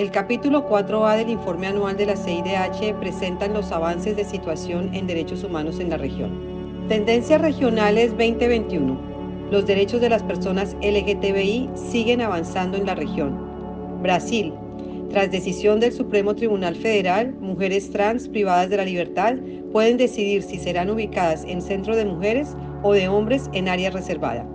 El capítulo 4A del informe anual de la CIDH presenta los avances de situación en derechos humanos en la región. Tendencias regionales 2021. Los derechos de las personas LGTBI siguen avanzando en la región. Brasil. Tras decisión del Supremo Tribunal Federal, mujeres trans privadas de la libertad pueden decidir si serán ubicadas en centro de mujeres o de hombres en área reservada.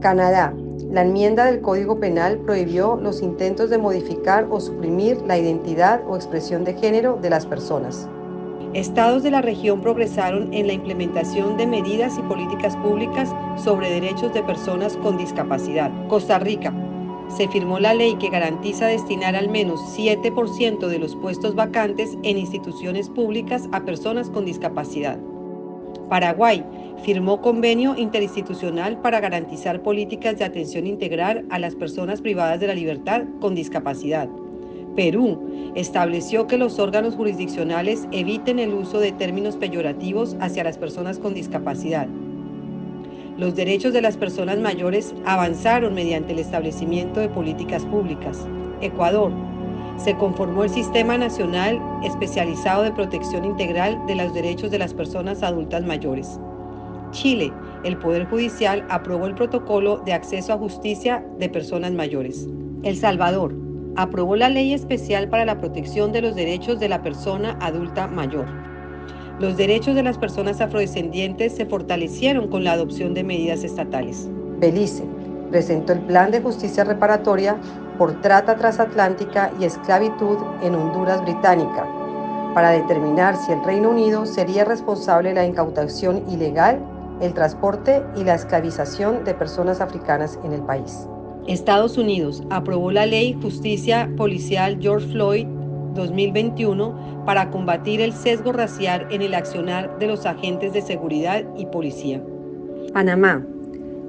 Canadá. La enmienda del Código Penal prohibió los intentos de modificar o suprimir la identidad o expresión de género de las personas. Estados de la región progresaron en la implementación de medidas y políticas públicas sobre derechos de personas con discapacidad. Costa Rica. Se firmó la ley que garantiza destinar al menos 7% de los puestos vacantes en instituciones públicas a personas con discapacidad. Paraguay firmó convenio interinstitucional para garantizar políticas de atención integral a las personas privadas de la libertad con discapacidad. Perú estableció que los órganos jurisdiccionales eviten el uso de términos peyorativos hacia las personas con discapacidad. Los derechos de las personas mayores avanzaron mediante el establecimiento de políticas públicas. Ecuador se conformó el Sistema Nacional Especializado de Protección Integral de los Derechos de las Personas Adultas Mayores. Chile, el Poder Judicial aprobó el Protocolo de Acceso a Justicia de Personas Mayores. El Salvador aprobó la Ley Especial para la Protección de los Derechos de la Persona Adulta Mayor. Los derechos de las personas afrodescendientes se fortalecieron con la adopción de medidas estatales. Belice presentó el Plan de Justicia Reparatoria por trata transatlántica y esclavitud en Honduras Británica, para determinar si el Reino Unido sería responsable de la incautación ilegal, el transporte y la esclavización de personas africanas en el país. Estados Unidos aprobó la ley Justicia Policial George Floyd 2021 para combatir el sesgo racial en el accionar de los agentes de seguridad y policía. Panamá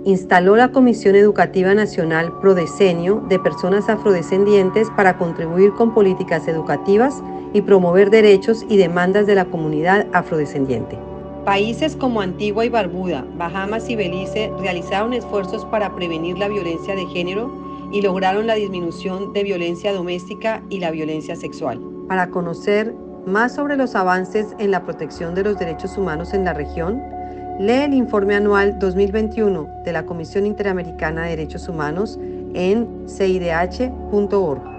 instaló la Comisión Educativa Nacional Prodecenio de Personas Afrodescendientes para contribuir con políticas educativas y promover derechos y demandas de la comunidad afrodescendiente. Países como Antigua y Barbuda, Bahamas y Belice realizaron esfuerzos para prevenir la violencia de género y lograron la disminución de violencia doméstica y la violencia sexual. Para conocer más sobre los avances en la protección de los derechos humanos en la región, lee el informe anual 2021 de la Comisión Interamericana de Derechos Humanos en cidh.org.